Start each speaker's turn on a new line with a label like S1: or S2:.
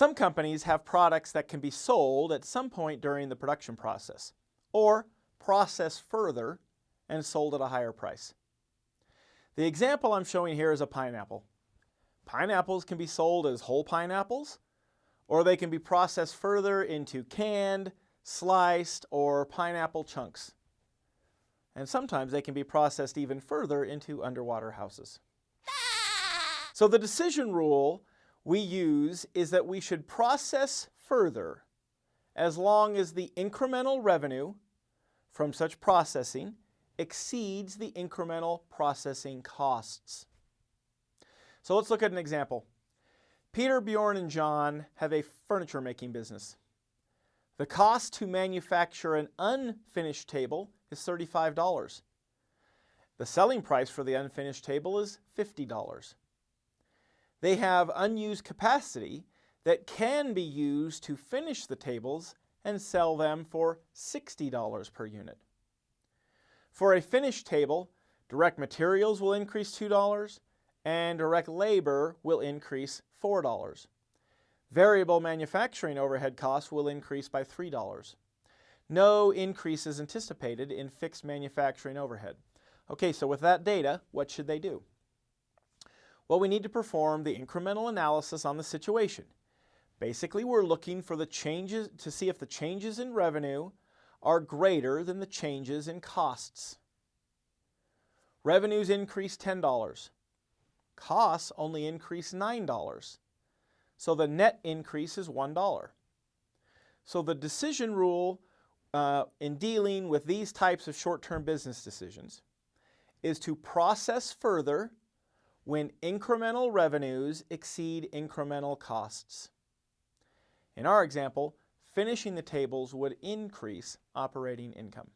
S1: Some companies have products that can be sold at some point during the production process or processed further and sold at a higher price. The example I'm showing here is a pineapple. Pineapples can be sold as whole pineapples or they can be processed further into canned, sliced, or pineapple chunks. And sometimes they can be processed even further into underwater houses. So the decision rule we use is that we should process further as long as the incremental revenue from such processing exceeds the incremental processing costs. So let's look at an example. Peter, Bjorn, and John have a furniture making business. The cost to manufacture an unfinished table is $35. The selling price for the unfinished table is $50. They have unused capacity that can be used to finish the tables and sell them for $60 per unit. For a finished table, direct materials will increase $2 and direct labor will increase $4. Variable manufacturing overhead costs will increase by $3. No increase is anticipated in fixed manufacturing overhead. Okay, so with that data, what should they do? Well, we need to perform the incremental analysis on the situation. Basically, we're looking for the changes to see if the changes in revenue are greater than the changes in costs. Revenues increase $10. Costs only increase $9. So the net increase is $1. So the decision rule uh, in dealing with these types of short-term business decisions is to process further when incremental revenues exceed incremental costs. In our example, finishing the tables would increase operating income.